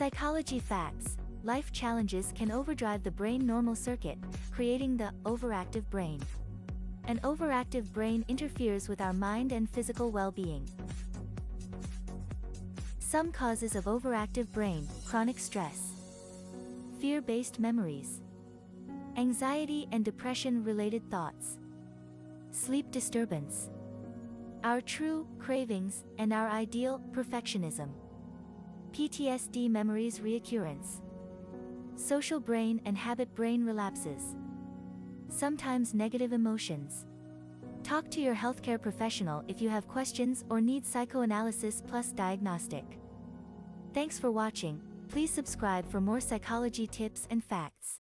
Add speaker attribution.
Speaker 1: Psychology facts. Life challenges can overdrive the brain normal circuit, creating the overactive brain. An overactive brain interferes with our mind and physical well-being. Some causes of overactive brain, chronic stress. Fear-based memories. Anxiety and depression-related thoughts. Sleep disturbance. Our true cravings and our ideal perfectionism. PTSD memories reoccurrence. Social brain and habit brain relapses. Sometimes negative emotions. Talk to your healthcare professional if you have questions or need psychoanalysis plus diagnostic. Thanks for watching, please subscribe for more psychology tips and facts.